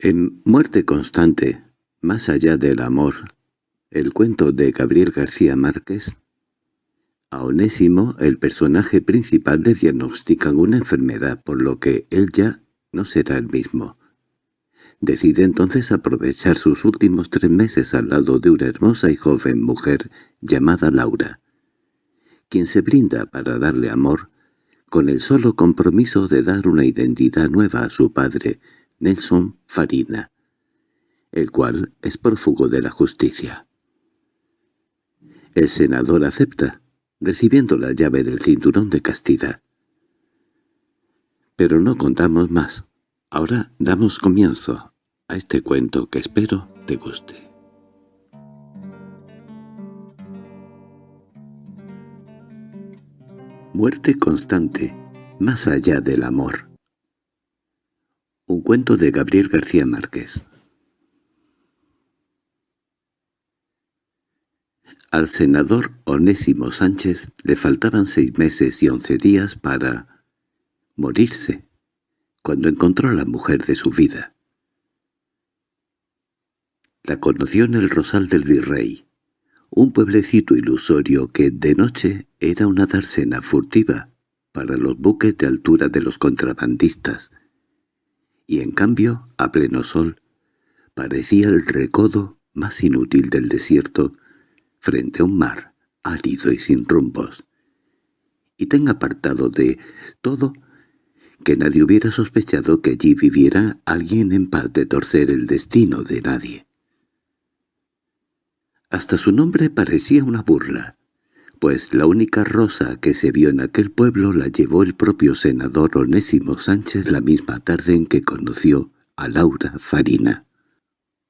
En Muerte constante, más allá del amor, el cuento de Gabriel García Márquez, a Onésimo, el personaje principal, le diagnostican una enfermedad, por lo que él ya no será el mismo. Decide entonces aprovechar sus últimos tres meses al lado de una hermosa y joven mujer llamada Laura, quien se brinda para darle amor, con el solo compromiso de dar una identidad nueva a su padre, Nelson Farina, el cual es prófugo de la justicia. El senador acepta, recibiendo la llave del cinturón de castidad. Pero no contamos más. Ahora damos comienzo a este cuento que espero te guste. Muerte constante, más allá del amor. Un cuento de Gabriel García Márquez. Al senador Onésimo Sánchez le faltaban seis meses y once días para morirse, cuando encontró a la mujer de su vida. La conoció en el Rosal del Virrey, un pueblecito ilusorio que de noche era una dársena furtiva para los buques de altura de los contrabandistas, y en cambio, a pleno sol, parecía el recodo más inútil del desierto frente a un mar árido y sin rumbos, y tan apartado de todo que nadie hubiera sospechado que allí viviera alguien en paz de torcer el destino de nadie. Hasta su nombre parecía una burla, pues la única rosa que se vio en aquel pueblo la llevó el propio senador Onésimo Sánchez la misma tarde en que conoció a Laura Farina.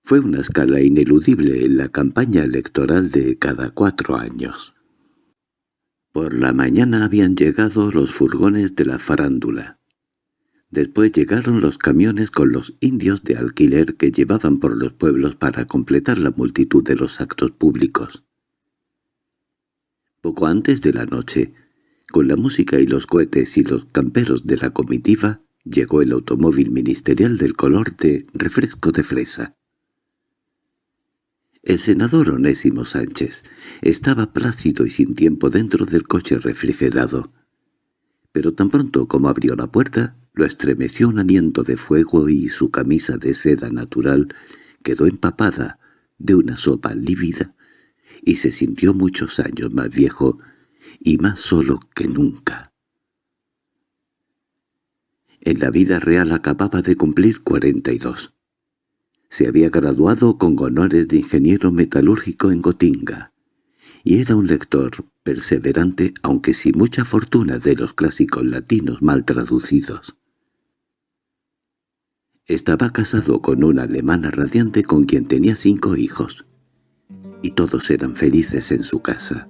Fue una escala ineludible en la campaña electoral de cada cuatro años. Por la mañana habían llegado los furgones de la farándula. Después llegaron los camiones con los indios de alquiler que llevaban por los pueblos para completar la multitud de los actos públicos. Poco antes de la noche, con la música y los cohetes y los camperos de la comitiva, llegó el automóvil ministerial del color de refresco de fresa. El senador Onésimo Sánchez estaba plácido y sin tiempo dentro del coche refrigerado, pero tan pronto como abrió la puerta, lo estremeció un aliento de fuego y su camisa de seda natural quedó empapada de una sopa lívida y se sintió muchos años más viejo y más solo que nunca. En la vida real acababa de cumplir cuarenta y dos. Se había graduado con honores de ingeniero metalúrgico en Gotinga, y era un lector perseverante aunque sin mucha fortuna de los clásicos latinos mal traducidos. Estaba casado con una alemana radiante con quien tenía cinco hijos y todos eran felices en su casa.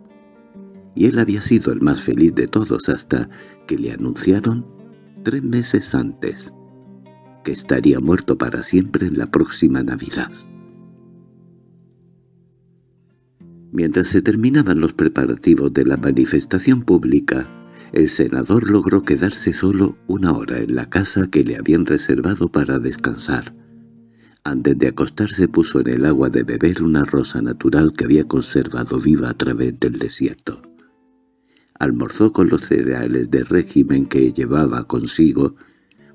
Y él había sido el más feliz de todos hasta que le anunciaron, tres meses antes, que estaría muerto para siempre en la próxima Navidad. Mientras se terminaban los preparativos de la manifestación pública, el senador logró quedarse solo una hora en la casa que le habían reservado para descansar. Antes de acostarse puso en el agua de beber una rosa natural que había conservado viva a través del desierto. Almorzó con los cereales de régimen que llevaba consigo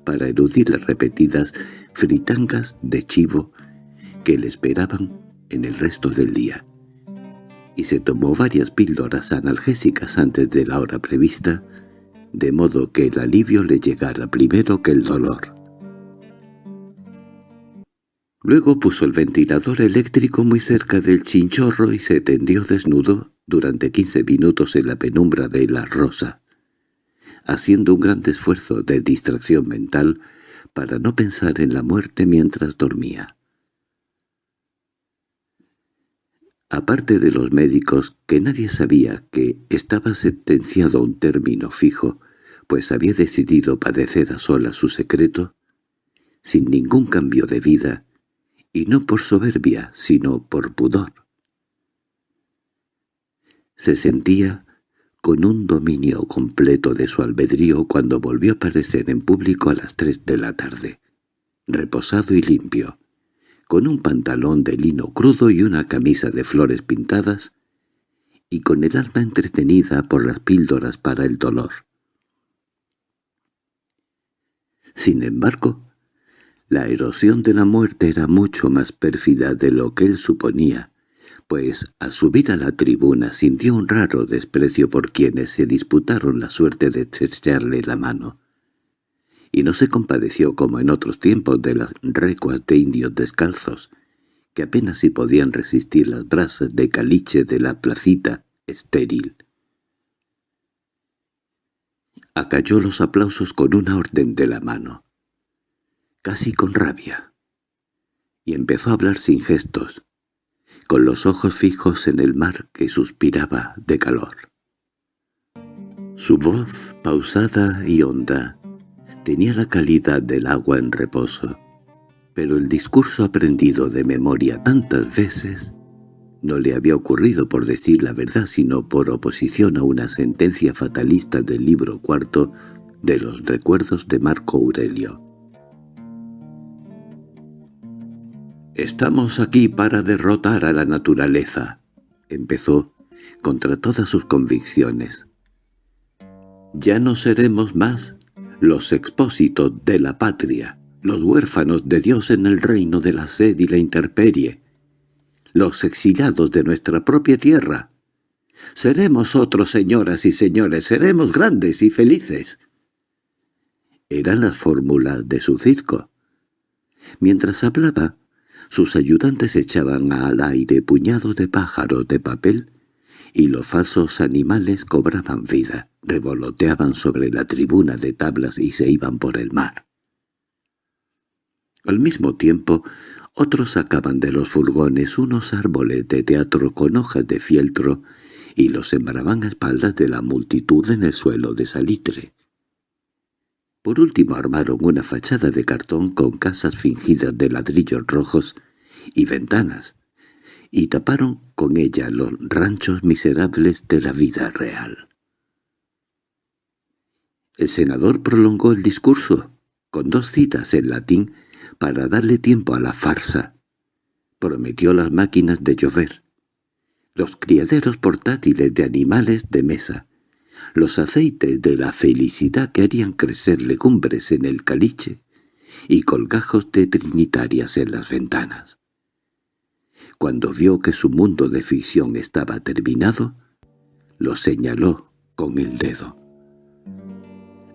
para eludir las repetidas fritangas de chivo que le esperaban en el resto del día. Y se tomó varias píldoras analgésicas antes de la hora prevista, de modo que el alivio le llegara primero que el dolor. Luego puso el ventilador eléctrico muy cerca del chinchorro y se tendió desnudo durante quince minutos en la penumbra de la rosa, haciendo un gran esfuerzo de distracción mental para no pensar en la muerte mientras dormía. Aparte de los médicos, que nadie sabía que estaba sentenciado a un término fijo, pues había decidido padecer a sola su secreto, sin ningún cambio de vida, y no por soberbia, sino por pudor. Se sentía con un dominio completo de su albedrío cuando volvió a aparecer en público a las tres de la tarde. reposado y limpio, con un pantalón de lino crudo y una camisa de flores pintadas, y con el alma entretenida por las píldoras para el dolor. Sin embargo, la erosión de la muerte era mucho más pérfida de lo que él suponía, pues al subir a la tribuna sintió un raro desprecio por quienes se disputaron la suerte de estrecharle la mano, y no se compadeció como en otros tiempos de las recuas de indios descalzos, que apenas si podían resistir las brasas de caliche de la placita estéril. Acalló los aplausos con una orden de la mano, casi con rabia, y empezó a hablar sin gestos, con los ojos fijos en el mar que suspiraba de calor. Su voz, pausada y honda, tenía la calidad del agua en reposo, pero el discurso aprendido de memoria tantas veces no le había ocurrido por decir la verdad sino por oposición a una sentencia fatalista del libro cuarto de los recuerdos de Marco Aurelio. «Estamos aquí para derrotar a la naturaleza», empezó, contra todas sus convicciones. «Ya no seremos más los expósitos de la patria, los huérfanos de Dios en el reino de la sed y la intemperie, los exiliados de nuestra propia tierra. Seremos otros, señoras y señores, seremos grandes y felices». Eran las fórmulas de su circo. Mientras hablaba, sus ayudantes echaban al aire puñados de pájaros de papel y los falsos animales cobraban vida, revoloteaban sobre la tribuna de tablas y se iban por el mar. Al mismo tiempo, otros sacaban de los furgones unos árboles de teatro con hojas de fieltro y los sembraban a espaldas de la multitud en el suelo de salitre. Por último armaron una fachada de cartón con casas fingidas de ladrillos rojos y ventanas, y taparon con ella los ranchos miserables de la vida real. El senador prolongó el discurso, con dos citas en latín, para darle tiempo a la farsa. Prometió las máquinas de llover, los criaderos portátiles de animales de mesa, los aceites de la felicidad que harían crecer legumbres en el caliche y colgajos de trinitarias en las ventanas. Cuando vio que su mundo de ficción estaba terminado, lo señaló con el dedo.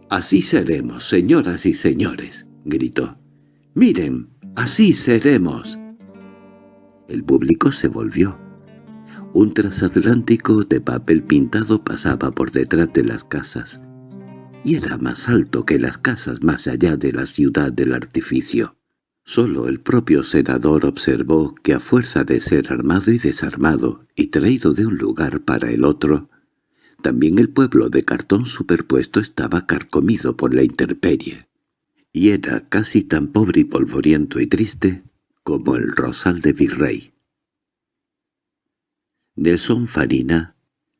«Así seremos, señoras y señores», gritó. «Miren, así seremos». El público se volvió. Un transatlántico de papel pintado pasaba por detrás de las casas, y era más alto que las casas más allá de la ciudad del artificio. Solo el propio senador observó que a fuerza de ser armado y desarmado y traído de un lugar para el otro, también el pueblo de cartón superpuesto estaba carcomido por la intemperie, y era casi tan pobre y polvoriento y triste como el rosal de Virrey. Nelson Farina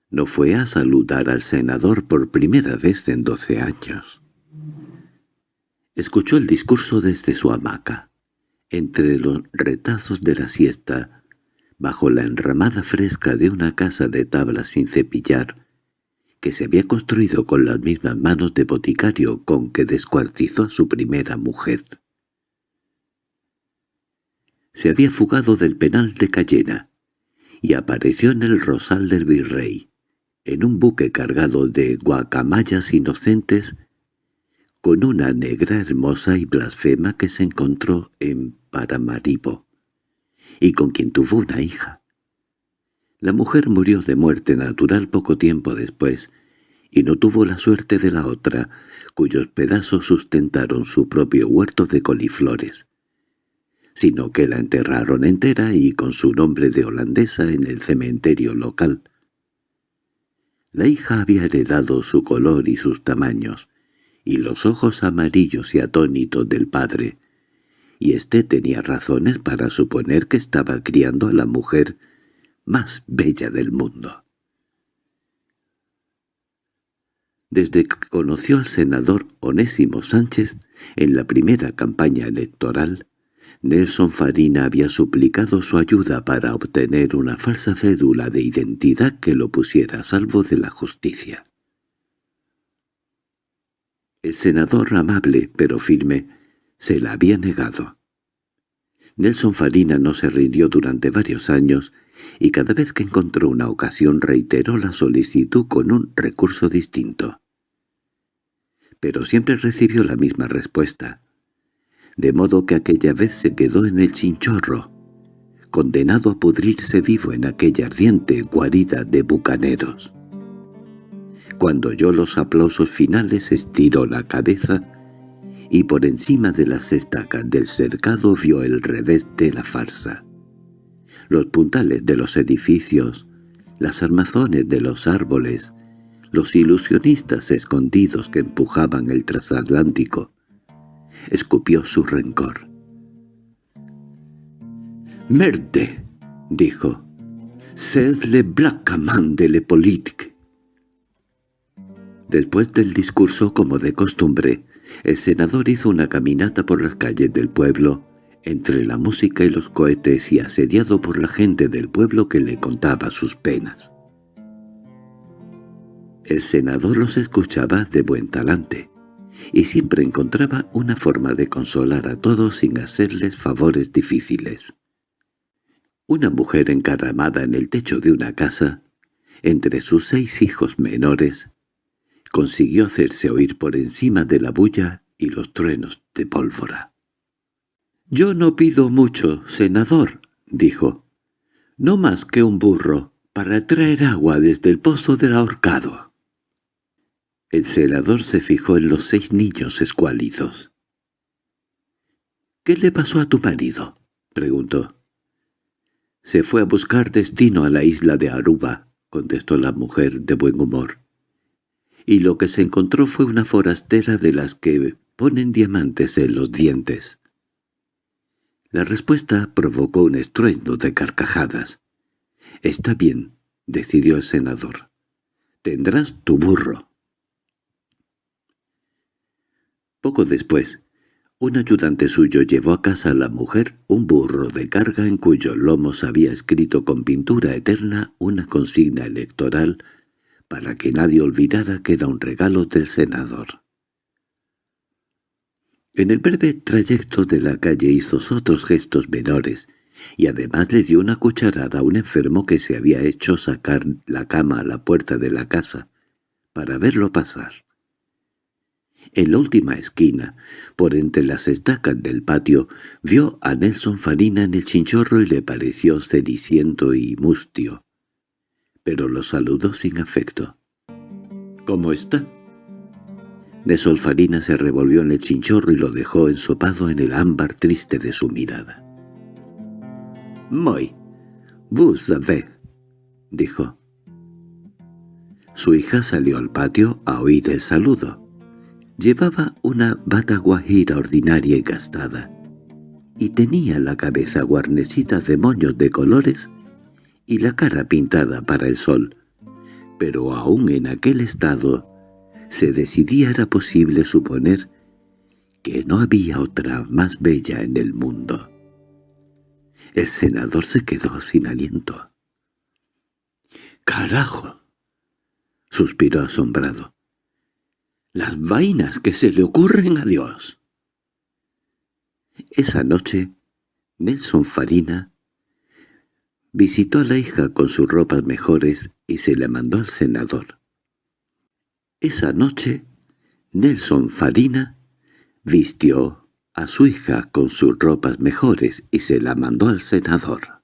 no fue a saludar al senador por primera vez en doce años. Escuchó el discurso desde su hamaca, entre los retazos de la siesta, bajo la enramada fresca de una casa de tablas sin cepillar, que se había construido con las mismas manos de boticario con que descuartizó a su primera mujer. Se había fugado del penal de Cayena, y apareció en el rosal del virrey, en un buque cargado de guacamayas inocentes, con una negra hermosa y blasfema que se encontró en Paramaribo, y con quien tuvo una hija. La mujer murió de muerte natural poco tiempo después, y no tuvo la suerte de la otra, cuyos pedazos sustentaron su propio huerto de coliflores sino que la enterraron entera y con su nombre de holandesa en el cementerio local. La hija había heredado su color y sus tamaños, y los ojos amarillos y atónitos del padre, y éste tenía razones para suponer que estaba criando a la mujer más bella del mundo. Desde que conoció al senador Onésimo Sánchez en la primera campaña electoral, Nelson Farina había suplicado su ayuda para obtener una falsa cédula de identidad que lo pusiera a salvo de la justicia. El senador amable pero firme se la había negado. Nelson Farina no se rindió durante varios años y cada vez que encontró una ocasión reiteró la solicitud con un recurso distinto. Pero siempre recibió la misma respuesta, de modo que aquella vez se quedó en el chinchorro, condenado a pudrirse vivo en aquella ardiente guarida de bucaneros. Cuando oyó los aplausos finales estiró la cabeza y por encima de las estacas del cercado vio el revés de la farsa. Los puntales de los edificios, las armazones de los árboles, los ilusionistas escondidos que empujaban el transatlántico. Escupió su rencor. «Merde», dijo, «c'est le blackaman de le politique». Después del discurso, como de costumbre, el senador hizo una caminata por las calles del pueblo, entre la música y los cohetes y asediado por la gente del pueblo que le contaba sus penas. El senador los escuchaba de buen talante, y siempre encontraba una forma de consolar a todos sin hacerles favores difíciles. Una mujer encaramada en el techo de una casa, entre sus seis hijos menores, consiguió hacerse oír por encima de la bulla y los truenos de pólvora. «Yo no pido mucho, senador», dijo. «No más que un burro para traer agua desde el pozo del ahorcado». El senador se fijó en los seis niños escuálidos. «¿Qué le pasó a tu marido?» preguntó. «Se fue a buscar destino a la isla de Aruba», contestó la mujer de buen humor y lo que se encontró fue una forastera de las que ponen diamantes en los dientes. La respuesta provocó un estruendo de carcajadas. «Está bien», decidió el senador. «Tendrás tu burro». Poco después, un ayudante suyo llevó a casa a la mujer un burro de carga en cuyos lomos había escrito con pintura eterna una consigna electoral para que nadie olvidara que era un regalo del senador. En el breve trayecto de la calle hizo otros gestos menores, y además le dio una cucharada a un enfermo que se había hecho sacar la cama a la puerta de la casa, para verlo pasar. En la última esquina, por entre las estacas del patio, vio a Nelson Farina en el chinchorro y le pareció ceniciento y mustio pero lo saludó sin afecto. —¿Cómo está? De Solfarina se revolvió en el chinchorro y lo dejó ensopado en el ámbar triste de su mirada. «Muy, vous savez», dijo. Su hija salió al patio a oír el saludo. Llevaba una bata guajira ordinaria y gastada, y tenía la cabeza guarnecida de moños de colores y la cara pintada para el sol, pero aún en aquel estado se decidía era posible suponer que no había otra más bella en el mundo. El senador se quedó sin aliento. —¡Carajo! —suspiró asombrado. —¡Las vainas que se le ocurren a Dios! Esa noche, Nelson Farina Visitó a la hija con sus ropas mejores y se la mandó al senador. Esa noche, Nelson Farina vistió a su hija con sus ropas mejores y se la mandó al senador.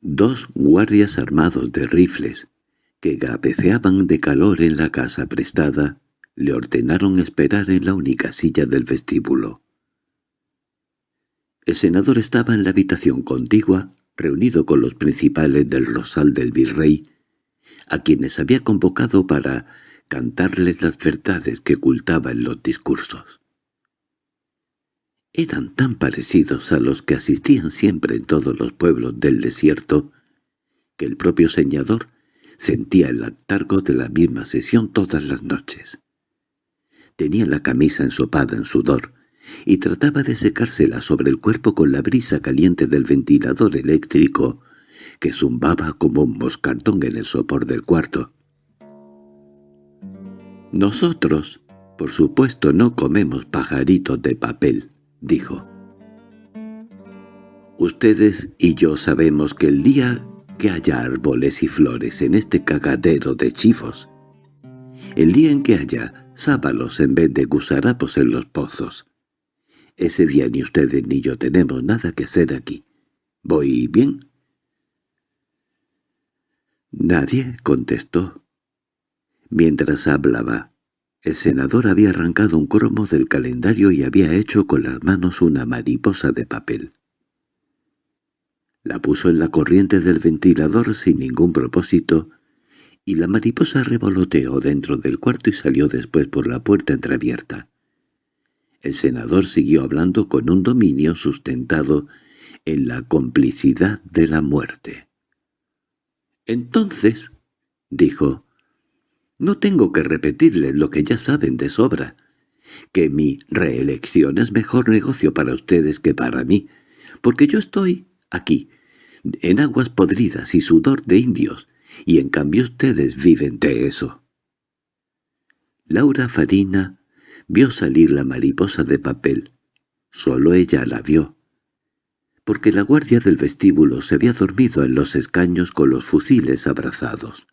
Dos guardias armados de rifles, que gabeceaban de calor en la casa prestada, le ordenaron esperar en la única silla del vestíbulo. El senador estaba en la habitación contigua reunido con los principales del rosal del virrey, a quienes había convocado para cantarles las verdades que ocultaba en los discursos. Eran tan parecidos a los que asistían siempre en todos los pueblos del desierto, que el propio señador Sentía el atargo de la misma sesión todas las noches. Tenía la camisa ensopada en sudor, y trataba de secársela sobre el cuerpo con la brisa caliente del ventilador eléctrico que zumbaba como un moscardón en el sopor del cuarto. «Nosotros, por supuesto, no comemos pajaritos de papel», dijo. «Ustedes y yo sabemos que el día que haya árboles y flores en este cagadero de chifos, el día en que haya sábalos en vez de gusarapos en los pozos, ese día ni ustedes ni yo tenemos nada que hacer aquí. ¿Voy bien?» Nadie contestó. Mientras hablaba, el senador había arrancado un cromo del calendario y había hecho con las manos una mariposa de papel. La puso en la corriente del ventilador sin ningún propósito, y la mariposa revoloteó dentro del cuarto y salió después por la puerta entreabierta. El senador siguió hablando con un dominio sustentado en la complicidad de la muerte. «Entonces», dijo, «no tengo que repetirles lo que ya saben de sobra, que mi reelección es mejor negocio para ustedes que para mí, porque yo estoy aquí, en aguas podridas y sudor de indios, y en cambio ustedes viven de eso». Laura Farina vio salir la mariposa de papel. Solo ella la vio, porque la guardia del vestíbulo se había dormido en los escaños con los fusiles abrazados.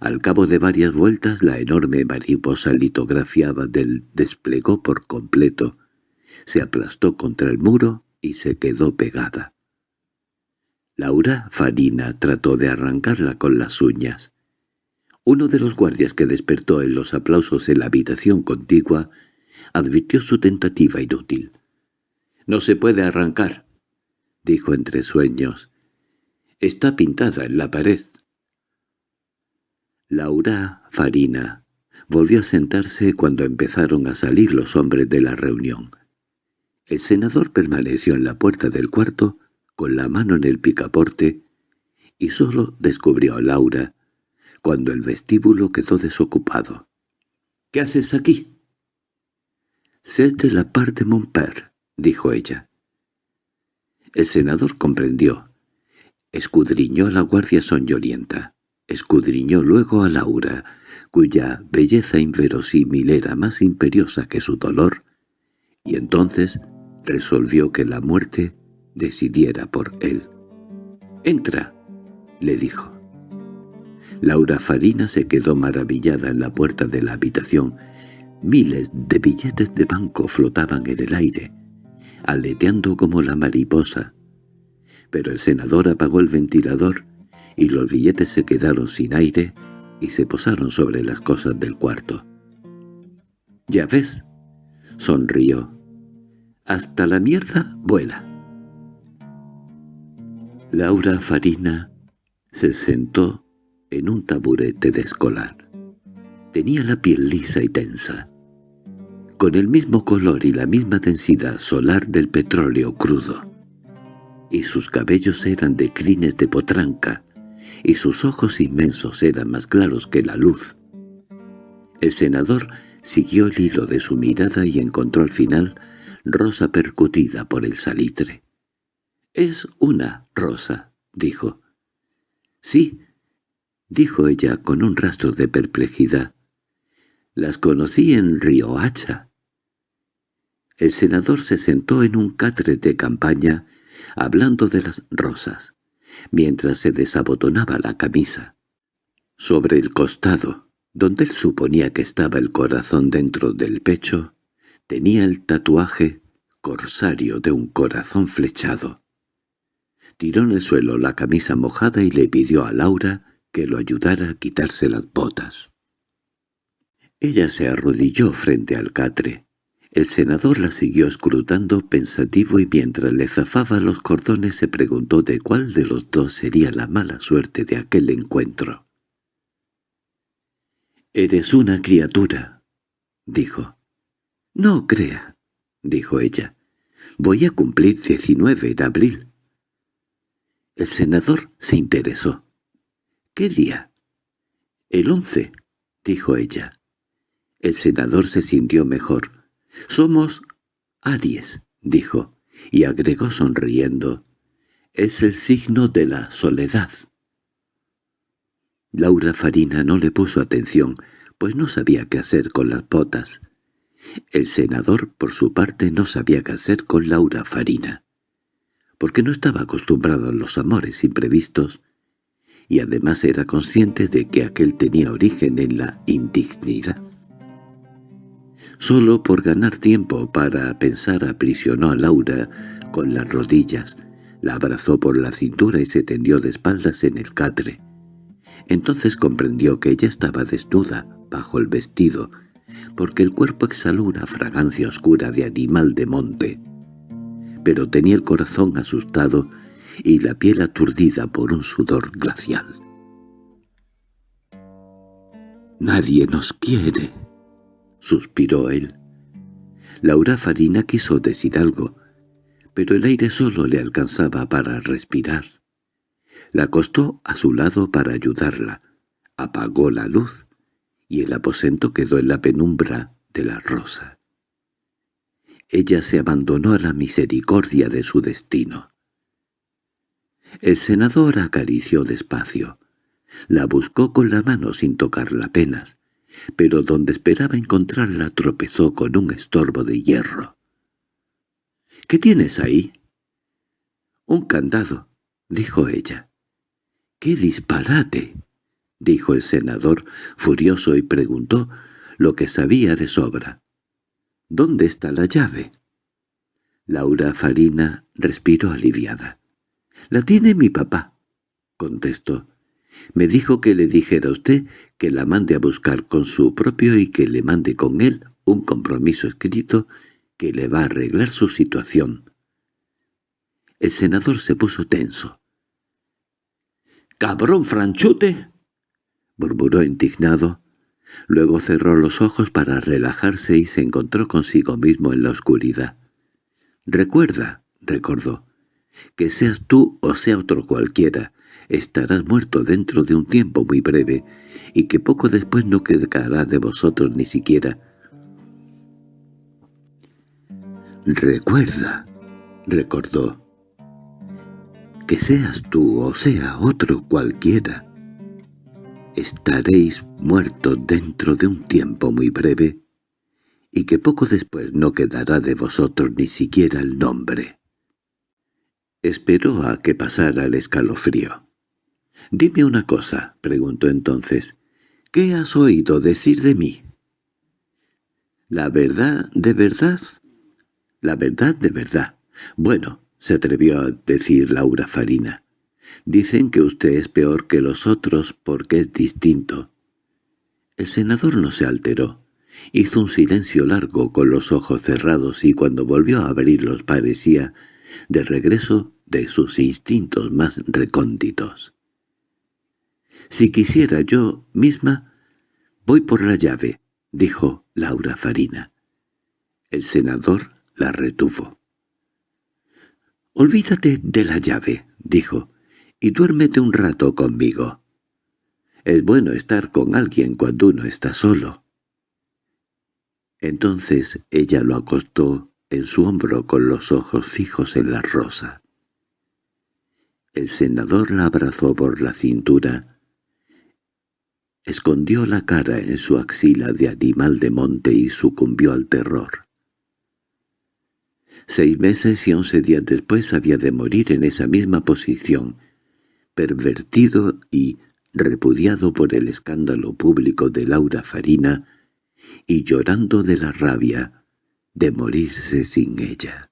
Al cabo de varias vueltas la enorme mariposa litografiada del desplegó por completo, se aplastó contra el muro y se quedó pegada. Laura Farina trató de arrancarla con las uñas. Uno de los guardias que despertó en los aplausos en la habitación contigua advirtió su tentativa inútil. «No se puede arrancar», dijo entre sueños. «Está pintada en la pared». Laura Farina volvió a sentarse cuando empezaron a salir los hombres de la reunión. El senador permaneció en la puerta del cuarto con la mano en el picaporte y solo descubrió a Laura cuando el vestíbulo quedó desocupado. —¿Qué haces aquí? —C'est de la parte de mon père —dijo ella. El senador comprendió. Escudriñó a la guardia soñolienta. Escudriñó luego a Laura, cuya belleza inverosímil era más imperiosa que su dolor, y entonces resolvió que la muerte decidiera por él. «Entra», le dijo. Laura Farina se quedó maravillada en la puerta de la habitación. Miles de billetes de banco flotaban en el aire, aleteando como la mariposa. Pero el senador apagó el ventilador y los billetes se quedaron sin aire y se posaron sobre las cosas del cuarto. —¿Ya ves? —sonrió. —Hasta la mierda vuela. Laura Farina se sentó en un taburete de escolar. Tenía la piel lisa y tensa, con el mismo color y la misma densidad solar del petróleo crudo, y sus cabellos eran de crines de potranca, y sus ojos inmensos eran más claros que la luz. El senador siguió el hilo de su mirada y encontró al final rosa percutida por el salitre. «Es una rosa», dijo. «Sí, —dijo ella con un rastro de perplejidad. —Las conocí en Riohacha. El senador se sentó en un catre de campaña, hablando de las rosas, mientras se desabotonaba la camisa. Sobre el costado, donde él suponía que estaba el corazón dentro del pecho, tenía el tatuaje corsario de un corazón flechado. Tiró en el suelo la camisa mojada y le pidió a Laura que lo ayudara a quitarse las botas. Ella se arrodilló frente al catre. El senador la siguió escrutando pensativo y mientras le zafaba los cordones se preguntó de cuál de los dos sería la mala suerte de aquel encuentro. «Eres una criatura», dijo. «No crea», dijo ella. «Voy a cumplir diecinueve de abril». El senador se interesó. —¿Qué día? —El once —dijo ella. El senador se sintió mejor. —Somos Aries —dijo, y agregó sonriendo. —Es el signo de la soledad. Laura Farina no le puso atención, pues no sabía qué hacer con las botas. El senador, por su parte, no sabía qué hacer con Laura Farina, porque no estaba acostumbrado a los amores imprevistos, y además era consciente de que aquel tenía origen en la indignidad. Solo por ganar tiempo para pensar aprisionó a Laura con las rodillas, la abrazó por la cintura y se tendió de espaldas en el catre. Entonces comprendió que ella estaba desnuda bajo el vestido, porque el cuerpo exhaló una fragancia oscura de animal de monte. Pero tenía el corazón asustado y la piel aturdida por un sudor glacial. «Nadie nos quiere», suspiró él. Laura Farina quiso decir algo, pero el aire solo le alcanzaba para respirar. La acostó a su lado para ayudarla, apagó la luz y el aposento quedó en la penumbra de la rosa. Ella se abandonó a la misericordia de su destino. El senador acarició despacio. La buscó con la mano sin tocarla apenas, pero donde esperaba encontrarla tropezó con un estorbo de hierro. —¿Qué tienes ahí? —Un candado —dijo ella. —¡Qué disparate! —dijo el senador, furioso, y preguntó lo que sabía de sobra. —¿Dónde está la llave? Laura Farina respiró aliviada. —La tiene mi papá —contestó. Me dijo que le dijera a usted que la mande a buscar con su propio y que le mande con él un compromiso escrito que le va a arreglar su situación. El senador se puso tenso. —¡Cabrón franchute! —murmuró indignado. Luego cerró los ojos para relajarse y se encontró consigo mismo en la oscuridad. —Recuerda —recordó—, que seas tú o sea otro cualquiera, estarás muerto dentro de un tiempo muy breve, y que poco después no quedará de vosotros ni siquiera. Recuerda, recordó, que seas tú o sea otro cualquiera, estaréis muertos dentro de un tiempo muy breve, y que poco después no quedará de vosotros ni siquiera el nombre. Esperó a que pasara el escalofrío. «Dime una cosa», preguntó entonces. «¿Qué has oído decir de mí?» «¿La verdad de verdad?» «La verdad de verdad. Bueno», se atrevió a decir Laura Farina. «Dicen que usted es peor que los otros porque es distinto». El senador no se alteró. Hizo un silencio largo con los ojos cerrados y cuando volvió a abrirlos parecía de regreso de sus instintos más recónditos. «Si quisiera yo misma, voy por la llave», dijo Laura Farina. El senador la retuvo. «Olvídate de la llave», dijo, «y duérmete un rato conmigo. Es bueno estar con alguien cuando uno está solo». Entonces ella lo acostó en su hombro con los ojos fijos en la rosa. El senador la abrazó por la cintura Escondió la cara en su axila de animal de monte y sucumbió al terror. Seis meses y once días después había de morir en esa misma posición, pervertido y repudiado por el escándalo público de Laura Farina y llorando de la rabia de morirse sin ella.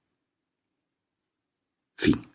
Fin